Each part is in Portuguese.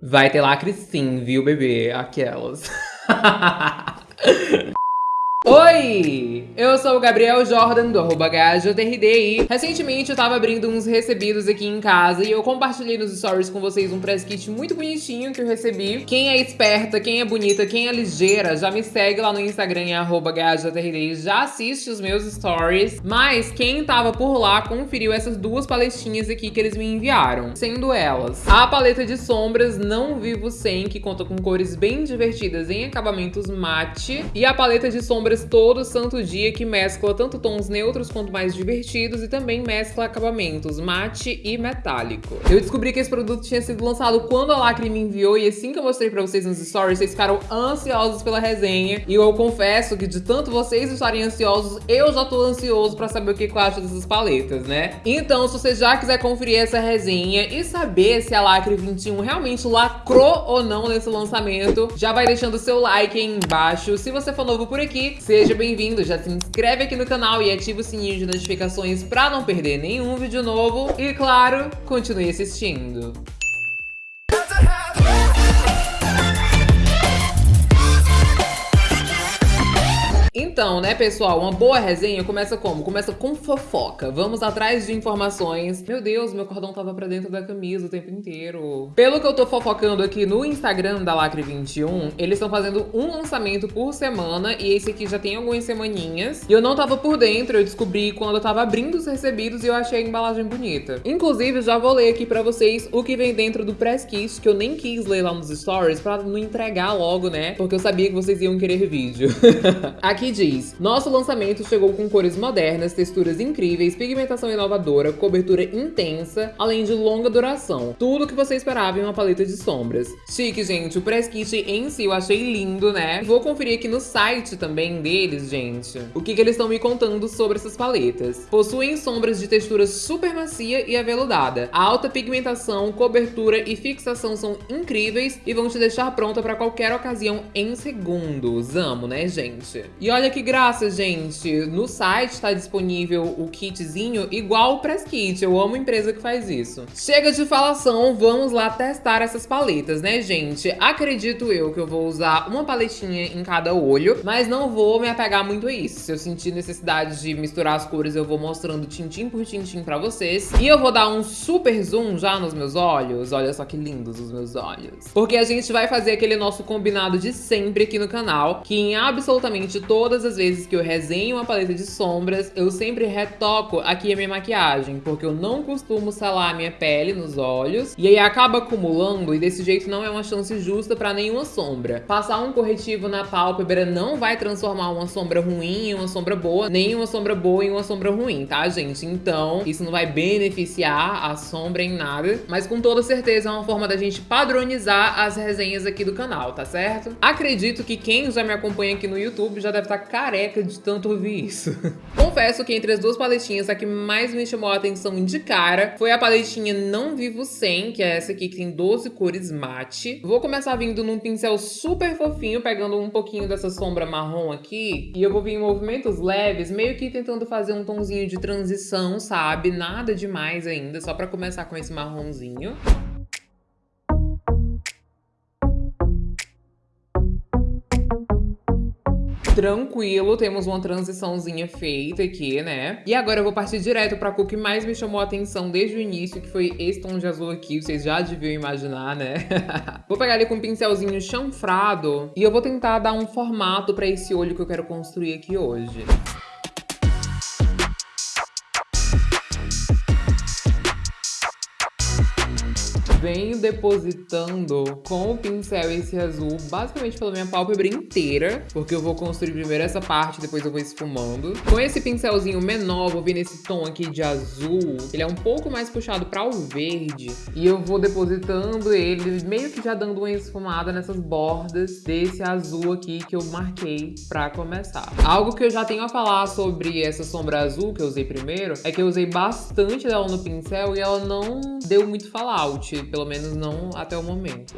Vai ter lacre sim, viu, bebê? Aquelas. Oi! Eu sou o Gabriel Jordan, do GajoTRD recentemente eu tava abrindo uns recebidos aqui em casa e eu compartilhei nos stories com vocês um press kit muito bonitinho que eu recebi. Quem é esperta, quem é bonita, quem é ligeira, já me segue lá no Instagram arroba GajoTRD já assiste os meus stories. Mas quem tava por lá conferiu essas duas paletinhas aqui que eles me enviaram, sendo elas a paleta de sombras Não Vivo Sem, que conta com cores bem divertidas em acabamentos mate, e a paleta de sombras todo santo dia que mescla tanto tons neutros quanto mais divertidos e também mescla acabamentos mate e metálico. Eu descobri que esse produto tinha sido lançado quando a Lacre me enviou e assim que eu mostrei pra vocês nos stories, vocês ficaram ansiosos pela resenha e eu confesso que de tanto vocês estarem ansiosos, eu já tô ansioso pra saber o que eu acho dessas paletas, né? Então, se você já quiser conferir essa resenha e saber se a Lacre 21 realmente lacrou ou não nesse lançamento, já vai deixando o seu like aí embaixo. Se você for novo por aqui, Seja bem-vindo, já se inscreve aqui no canal e ativa o sininho de notificações para não perder nenhum vídeo novo. E claro, continue assistindo. Então, né, pessoal, uma boa resenha começa como? Começa com fofoca. Vamos atrás de informações. Meu Deus, meu cordão tava pra dentro da camisa o tempo inteiro. Pelo que eu tô fofocando aqui no Instagram da Lacre21, eles estão fazendo um lançamento por semana e esse aqui já tem algumas semaninhas. E eu não tava por dentro, eu descobri quando eu tava abrindo os recebidos e eu achei a embalagem bonita. Inclusive, já vou ler aqui pra vocês o que vem dentro do press kit, que eu nem quis ler lá nos stories pra não entregar logo, né? Porque eu sabia que vocês iam querer vídeo. aqui diz Nosso lançamento chegou com cores modernas, texturas incríveis, pigmentação inovadora, cobertura intensa, além de longa duração. Tudo o que você esperava em uma paleta de sombras. Chique, gente. O press kit em si eu achei lindo, né? Vou conferir aqui no site também deles, gente, o que, que eles estão me contando sobre essas paletas. Possuem sombras de textura super macia e aveludada. A alta pigmentação, cobertura e fixação são incríveis e vão te deixar pronta para qualquer ocasião em segundos. Amo, né, gente? E olha que graça, gente. No site está disponível o kitzinho igual o Press Kit. Eu amo empresa que faz isso. Chega de falação, vamos lá testar essas paletas, né, gente? Acredito eu que eu vou usar uma paletinha em cada olho, mas não vou me apegar muito a isso. Se eu sentir necessidade de misturar as cores, eu vou mostrando tintim por tintim pra vocês. E eu vou dar um super zoom já nos meus olhos. Olha só que lindos os meus olhos. Porque a gente vai fazer aquele nosso combinado de sempre aqui no canal, que em absolutamente todas as vezes que eu resenho uma paleta de sombras, eu sempre retoco aqui a minha maquiagem, porque eu não costumo salar a minha pele nos olhos, e aí acaba acumulando, e desse jeito não é uma chance justa pra nenhuma sombra. Passar um corretivo na pálpebra não vai transformar uma sombra ruim em uma sombra boa, nem uma sombra boa em uma sombra ruim, tá, gente? Então, isso não vai beneficiar a sombra em nada, mas com toda certeza é uma forma da gente padronizar as resenhas aqui do canal, tá certo? Acredito que quem já me acompanha aqui no YouTube já deve estar tá careca de tanto ouvir isso. Confesso que entre as duas paletinhas, a que mais me chamou a atenção de cara foi a paletinha Não Vivo Sem, que é essa aqui que tem 12 cores mate. Vou começar vindo num pincel super fofinho, pegando um pouquinho dessa sombra marrom aqui. E eu vou vir em movimentos leves, meio que tentando fazer um tomzinho de transição, sabe? Nada demais ainda, só pra começar com esse marronzinho. Tranquilo, temos uma transiçãozinha feita aqui, né? E agora eu vou partir direto pra cor que mais me chamou a atenção desde o início, que foi esse tom de azul aqui, vocês já deviam imaginar, né? vou pegar ele com um pincelzinho chanfrado e eu vou tentar dar um formato pra esse olho que eu quero construir aqui hoje. Venho depositando com o pincel esse azul basicamente pela minha pálpebra inteira, porque eu vou construir primeiro essa parte, depois eu vou esfumando. Com esse pincelzinho menor, vou vir nesse tom aqui de azul, ele é um pouco mais puxado para o verde, e eu vou depositando ele, meio que já dando uma esfumada nessas bordas desse azul aqui que eu marquei para começar. Algo que eu já tenho a falar sobre essa sombra azul que eu usei primeiro, é que eu usei bastante dela no pincel e ela não deu muito fallout, pelo menos não até o momento.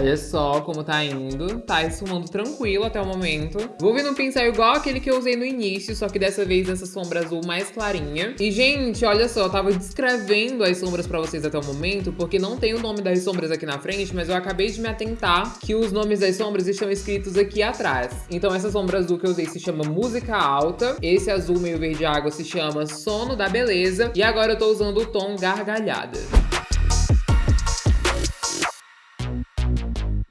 Olha só como tá indo. Tá esfumando tranquilo até o momento. Vou vir num pincel igual aquele que eu usei no início, só que dessa vez essa sombra azul mais clarinha. E, gente, olha só, eu tava descrevendo as sombras pra vocês até o momento, porque não tem o nome das sombras aqui na frente, mas eu acabei de me atentar que os nomes das sombras estão escritos aqui atrás. Então essa sombra azul que eu usei se chama Música Alta, esse azul meio verde água se chama Sono da Beleza, e agora eu tô usando o tom Gargalhada.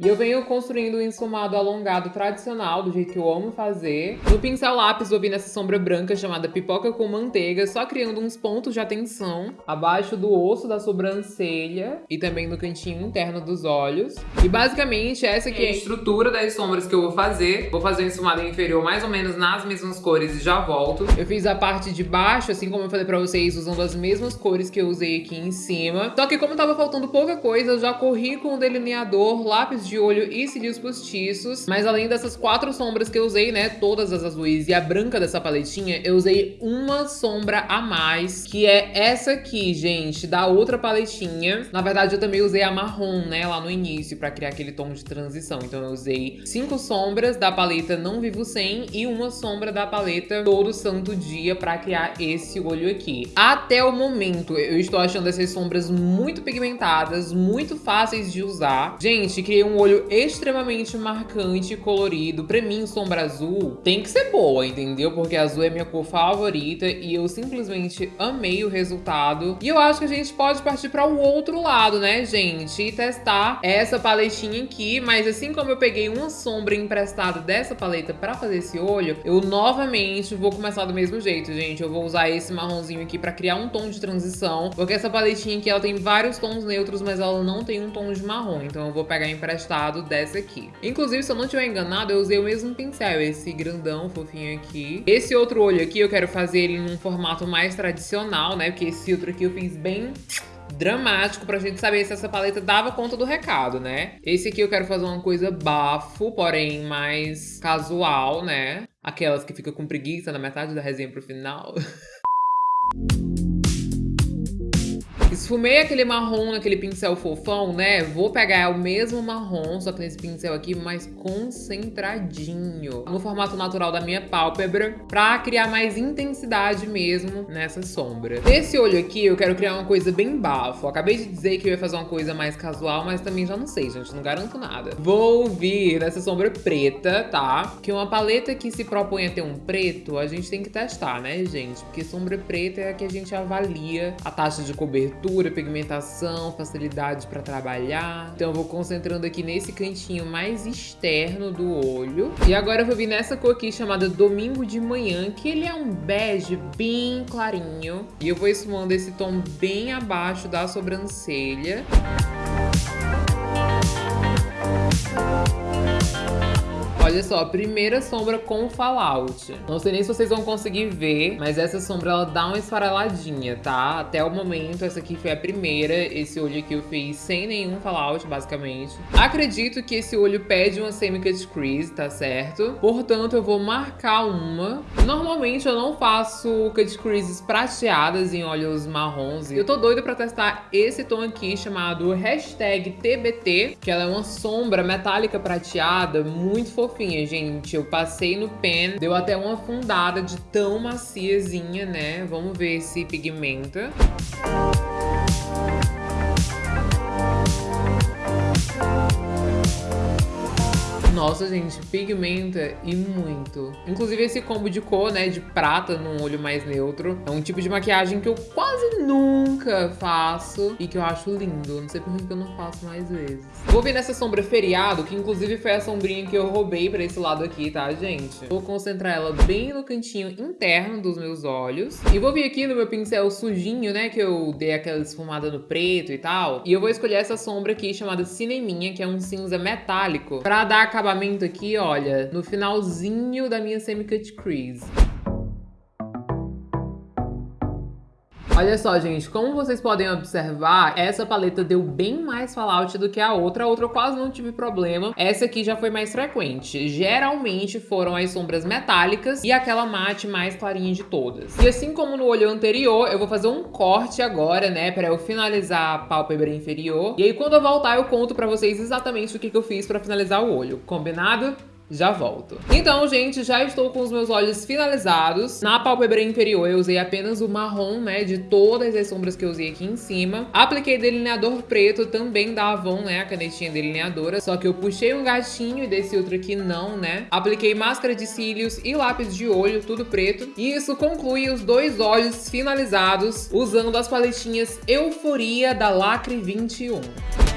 E eu venho construindo um esfumado alongado tradicional, do jeito que eu amo fazer. No pincel lápis, vou vir nessa sombra branca chamada pipoca com manteiga, só criando uns pontos de atenção abaixo do osso da sobrancelha e também no cantinho interno dos olhos. E basicamente essa aqui é a estrutura das sombras que eu vou fazer. Vou fazer um esfumado inferior mais ou menos nas mesmas cores e já volto. Eu fiz a parte de baixo, assim como eu falei pra vocês, usando as mesmas cores que eu usei aqui em cima. Só que como tava faltando pouca coisa, eu já corri com o delineador, lápis de olho e cílios postiços. Mas além dessas quatro sombras que eu usei, né, todas as azuis e a branca dessa paletinha, eu usei uma sombra a mais, que é essa aqui, gente, da outra paletinha. Na verdade, eu também usei a marrom, né, lá no início, pra criar aquele tom de transição. Então eu usei cinco sombras da paleta Não Vivo Sem e uma sombra da paleta Todo Santo Dia pra criar esse olho aqui. Até o momento, eu estou achando essas sombras muito pigmentadas, muito fáceis de usar. Gente, criei um olho extremamente marcante e colorido. Pra mim, sombra azul tem que ser boa, entendeu? Porque azul é minha cor favorita e eu simplesmente amei o resultado. E eu acho que a gente pode partir para o outro lado, né, gente? E testar essa paletinha aqui. Mas assim como eu peguei uma sombra emprestada dessa paleta pra fazer esse olho, eu novamente vou começar do mesmo jeito, gente. Eu vou usar esse marronzinho aqui pra criar um tom de transição. Porque essa paletinha aqui, ela tem vários tons neutros, mas ela não tem um tom de marrom. Então eu vou pegar emprestado dessa aqui. Inclusive, se eu não estiver enganado, eu usei o mesmo pincel, esse grandão, fofinho aqui. Esse outro olho aqui, eu quero fazer ele num formato mais tradicional, né? Porque esse outro aqui eu fiz bem dramático pra gente saber se essa paleta dava conta do recado, né? Esse aqui eu quero fazer uma coisa bafo, porém mais casual, né? Aquelas que ficam com preguiça na metade da resenha pro final. Esfumei aquele marrom naquele pincel fofão, né? Vou pegar o mesmo marrom, só que nesse pincel aqui mais concentradinho. No formato natural da minha pálpebra, pra criar mais intensidade mesmo nessa sombra. Nesse olho aqui, eu quero criar uma coisa bem bafo. acabei de dizer que eu ia fazer uma coisa mais casual, mas também já não sei, gente. Não garanto nada. Vou vir nessa sombra preta, tá? Que uma paleta que se propõe a ter um preto, a gente tem que testar, né, gente? Porque sombra preta é a que a gente avalia a taxa de cobertura textura, pigmentação, facilidade para trabalhar. Então eu vou concentrando aqui nesse cantinho mais externo do olho. E agora eu vou vir nessa cor aqui chamada Domingo de Manhã, que ele é um bege bem clarinho. E eu vou esfumando esse tom bem abaixo da sobrancelha. Olha só, primeira sombra com fallout. Não sei nem se vocês vão conseguir ver, mas essa sombra ela dá uma esfareladinha, tá? Até o momento, essa aqui foi a primeira. Esse olho aqui eu fiz sem nenhum fallout, basicamente. Acredito que esse olho pede uma semi-cut crease, tá certo? Portanto, eu vou marcar uma. Normalmente eu não faço cut creases prateadas em olhos marrons. Eu tô doida pra testar esse tom aqui, chamado TBT, que ela é uma sombra metálica prateada, muito fofinha fofinha, gente. Eu passei no pen, deu até uma fundada de tão maciazinha, né? Vamos ver se pigmenta. Nossa, gente, pigmenta e muito. Inclusive esse combo de cor, né, de prata num olho mais neutro, é um tipo de maquiagem que eu quase nunca faço e que eu acho lindo. Não sei por que eu não faço mais vezes. Vou vir nessa sombra feriado, que inclusive foi a sombrinha que eu roubei pra esse lado aqui, tá, gente? Vou concentrar ela bem no cantinho interno dos meus olhos. E vou vir aqui no meu pincel sujinho, né, que eu dei aquela esfumada no preto e tal. E eu vou escolher essa sombra aqui chamada Cineminha, que é um cinza metálico, pra dar acabamento acabamento aqui, olha, no finalzinho da minha semi-cut crease. Olha só, gente, como vocês podem observar, essa paleta deu bem mais fallout do que a outra. A outra eu quase não tive problema. Essa aqui já foi mais frequente. Geralmente foram as sombras metálicas e aquela mate mais clarinha de todas. E assim como no olho anterior, eu vou fazer um corte agora, né, pra eu finalizar a pálpebra inferior. E aí quando eu voltar eu conto pra vocês exatamente o que, que eu fiz pra finalizar o olho. Combinado? Já volto. Então, gente, já estou com os meus olhos finalizados. Na pálpebra inferior eu usei apenas o marrom, né, de todas as sombras que eu usei aqui em cima. Apliquei delineador preto também da Avon, né, a canetinha delineadora. Só que eu puxei um gatinho e desse outro aqui não, né. Apliquei máscara de cílios e lápis de olho, tudo preto. E isso conclui os dois olhos finalizados usando as paletinhas Euforia da Lacre 21.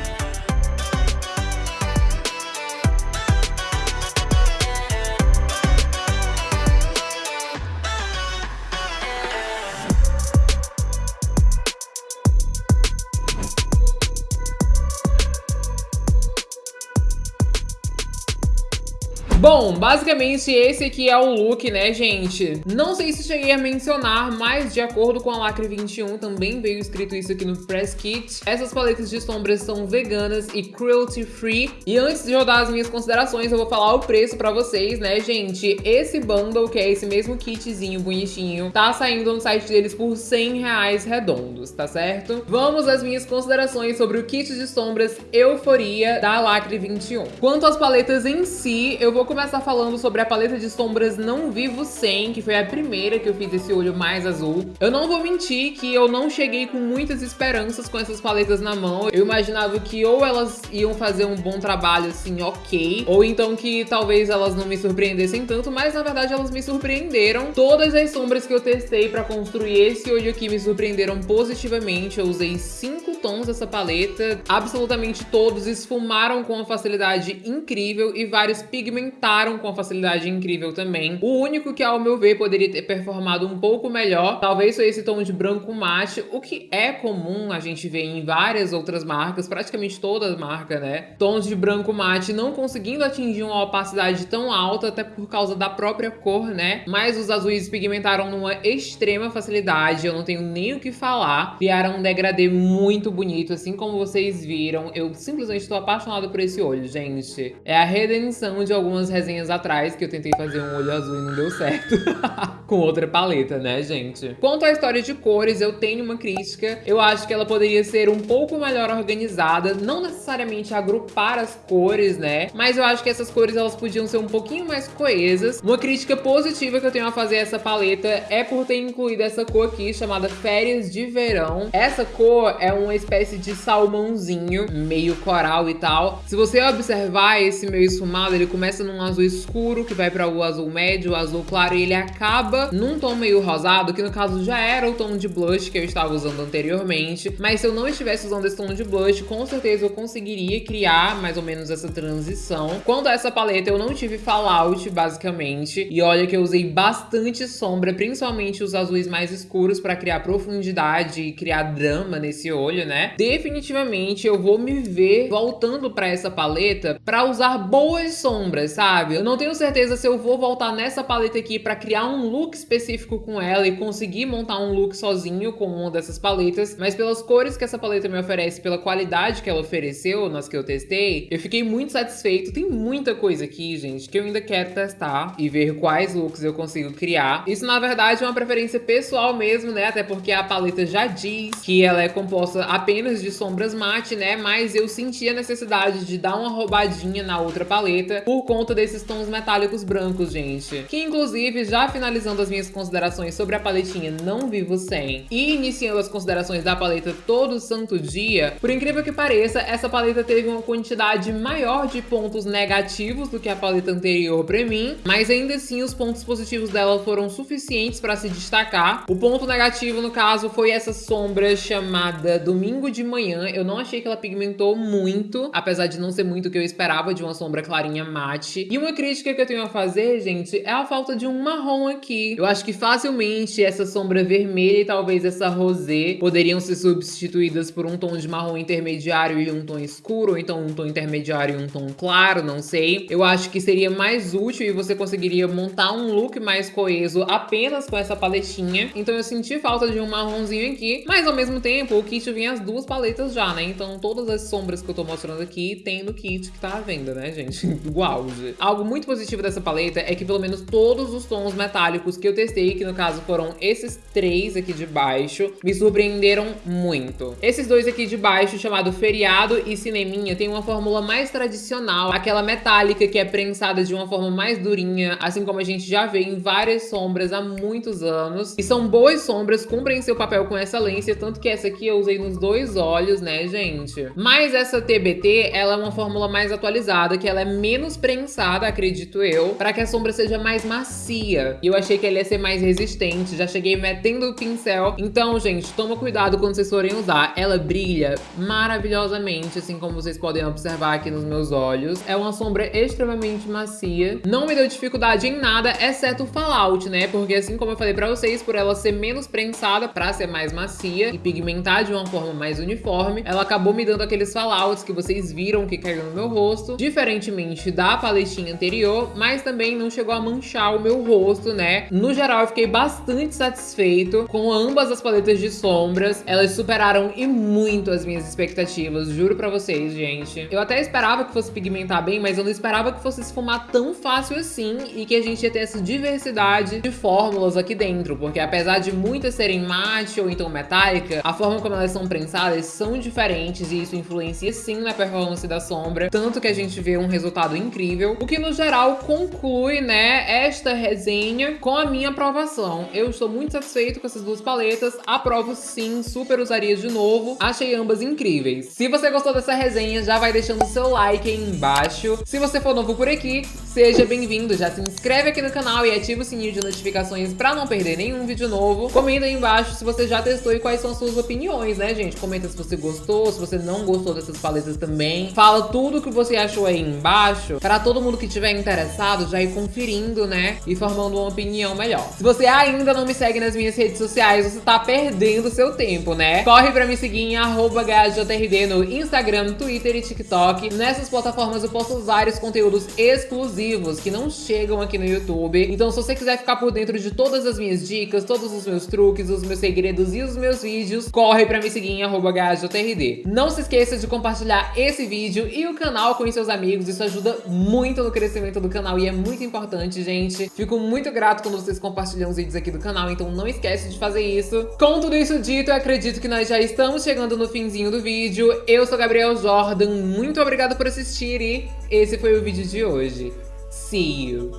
Bom, basicamente esse aqui é o look, né, gente? Não sei se cheguei a mencionar, mas de acordo com a Lacre 21, também veio escrito isso aqui no Press Kit. Essas paletas de sombras são veganas e cruelty free. E antes de eu dar as minhas considerações, eu vou falar o preço pra vocês, né, gente? Esse bundle, que é esse mesmo kitzinho bonitinho, tá saindo no site deles por 100 reais redondos, tá certo? Vamos às minhas considerações sobre o kit de sombras Euforia da Lacre 21. Quanto às paletas em si, eu vou começar falando sobre a paleta de sombras Não Vivo 100, que foi a primeira que eu fiz esse olho mais azul. Eu não vou mentir que eu não cheguei com muitas esperanças com essas paletas na mão. Eu imaginava que ou elas iam fazer um bom trabalho, assim, ok, ou então que talvez elas não me surpreendessem tanto, mas na verdade elas me surpreenderam. Todas as sombras que eu testei pra construir esse olho aqui me surpreenderam positivamente. Eu usei cinco tons dessa paleta, absolutamente todos esfumaram com uma facilidade incrível e vários pigmentos adaptaram com facilidade incrível também. O único que, ao meu ver, poderia ter performado um pouco melhor, talvez foi esse tom de branco mate, o que é comum a gente ver em várias outras marcas, praticamente todas as marcas, né? Tons de branco mate não conseguindo atingir uma opacidade tão alta, até por causa da própria cor, né? Mas os azuis pigmentaram numa extrema facilidade, eu não tenho nem o que falar. Criaram um degradê muito bonito, assim como vocês viram. Eu simplesmente estou apaixonada por esse olho, gente. É a redenção de algumas resenhas atrás que eu tentei fazer um olho azul e não deu certo. Com outra paleta, né, gente? Quanto à história de cores, eu tenho uma crítica. Eu acho que ela poderia ser um pouco melhor organizada. Não necessariamente agrupar as cores, né? Mas eu acho que essas cores, elas podiam ser um pouquinho mais coesas. Uma crítica positiva que eu tenho a fazer a essa paleta é por ter incluído essa cor aqui, chamada Férias de Verão. Essa cor é uma espécie de salmãozinho, meio coral e tal. Se você observar esse meu esfumado, ele começa num azul escuro, que vai para o azul médio, o azul claro, e ele acaba num tom meio rosado, que no caso já era o tom de blush que eu estava usando anteriormente. Mas se eu não estivesse usando esse tom de blush, com certeza eu conseguiria criar mais ou menos essa transição. Quando essa paleta eu não tive fallout, basicamente. E olha que eu usei bastante sombra, principalmente os azuis mais escuros para criar profundidade e criar drama nesse olho, né? Definitivamente eu vou me ver voltando para essa paleta para usar boas sombras, sabe? Sabe? Eu não tenho certeza se eu vou voltar nessa paleta aqui pra criar um look específico com ela e conseguir montar um look sozinho com uma dessas paletas, mas pelas cores que essa paleta me oferece, pela qualidade que ela ofereceu nas que eu testei, eu fiquei muito satisfeito. Tem muita coisa aqui, gente, que eu ainda quero testar e ver quais looks eu consigo criar. Isso, na verdade, é uma preferência pessoal mesmo, né? Até porque a paleta já diz que ela é composta apenas de sombras mate, né? Mas eu senti a necessidade de dar uma roubadinha na outra paleta por conta desses tons metálicos brancos, gente. Que inclusive, já finalizando as minhas considerações sobre a paletinha Não Vivo Sem e iniciando as considerações da paleta Todo Santo Dia, por incrível que pareça, essa paleta teve uma quantidade maior de pontos negativos do que a paleta anterior pra mim, mas ainda assim os pontos positivos dela foram suficientes pra se destacar. O ponto negativo, no caso, foi essa sombra chamada Domingo de Manhã. Eu não achei que ela pigmentou muito, apesar de não ser muito o que eu esperava de uma sombra clarinha mate. E uma crítica que eu tenho a fazer, gente, é a falta de um marrom aqui. Eu acho que facilmente essa sombra vermelha e talvez essa rosé poderiam ser substituídas por um tom de marrom intermediário e um tom escuro, ou então um tom intermediário e um tom claro, não sei. Eu acho que seria mais útil e você conseguiria montar um look mais coeso apenas com essa paletinha. Então eu senti falta de um marronzinho aqui, mas ao mesmo tempo o kit vinha as duas paletas já, né? Então todas as sombras que eu tô mostrando aqui tem no kit que tá à venda, né, gente? Do auge. Algo muito positivo dessa paleta é que pelo menos todos os tons metálicos que eu testei, que no caso foram esses três aqui de baixo, me surpreenderam muito. Esses dois aqui de baixo, chamado Feriado e Cineminha, tem uma fórmula mais tradicional, aquela metálica que é prensada de uma forma mais durinha, assim como a gente já vê em várias sombras há muitos anos. E são boas sombras, cumprem seu papel com excelência, tanto que essa aqui eu usei nos dois olhos, né, gente? Mas essa TBT, ela é uma fórmula mais atualizada, que ela é menos prensada, acredito eu, para que a sombra seja mais macia. E eu achei que ela ia ser mais resistente, já cheguei metendo o pincel. Então, gente, toma cuidado quando vocês forem usar. Ela brilha maravilhosamente, assim como vocês podem observar aqui nos meus olhos. É uma sombra extremamente macia. Não me deu dificuldade em nada, exceto o fallout, né? Porque assim como eu falei pra vocês, por ela ser menos prensada pra ser mais macia e pigmentar de uma forma mais uniforme, ela acabou me dando aqueles fallouts que vocês viram que caiu no meu rosto, diferentemente da paletinha anterior, mas também não chegou a manchar o meu rosto, né? No geral, eu fiquei bastante satisfeito com ambas as paletas de sombras. Elas superaram e muito as minhas expectativas, juro pra vocês, gente. Eu até esperava que fosse pigmentar bem, mas eu não esperava que fosse esfumar tão fácil assim e que a gente ia ter essa diversidade de fórmulas aqui dentro, porque apesar de muitas serem mate ou então metálica, a forma como elas são prensadas são diferentes e isso influencia sim na performance da sombra, tanto que a gente vê um resultado incrível, o que no geral conclui, né, esta resenha com a minha aprovação. Eu estou muito satisfeito com essas duas paletas, aprovo sim, super usaria de novo, achei ambas incríveis. Se você gostou dessa resenha, já vai deixando o seu like aí embaixo. Se você for novo por aqui, seja bem-vindo, já se inscreve aqui no canal e ativa o sininho de notificações para não perder nenhum vídeo novo. Comenta aí embaixo se você já testou e quais são as suas opiniões, né, gente? Comenta se você gostou, se você não gostou dessas paletas também. Fala tudo que você achou aí embaixo, para todo mundo que tiver interessado já ir conferindo, né, e formando uma opinião melhor. Se você ainda não me segue nas minhas redes sociais, você tá perdendo seu tempo, né? Corre pra me seguir em GHJRD no Instagram, Twitter e TikTok. Nessas plataformas eu posto vários conteúdos exclusivos que não chegam aqui no YouTube. Então se você quiser ficar por dentro de todas as minhas dicas, todos os meus truques, os meus segredos e os meus vídeos, corre pra me seguir em GHJRD. Não se esqueça de compartilhar esse vídeo e o canal com seus amigos, isso ajuda muito no crescimento do canal e é muito importante, gente. Fico muito grato quando vocês compartilham os vídeos aqui do canal, então não esquece de fazer isso. Com tudo isso dito, eu acredito que nós já estamos chegando no finzinho do vídeo. Eu sou Gabriel Jordan, muito obrigada por assistir e esse foi o vídeo de hoje. See you!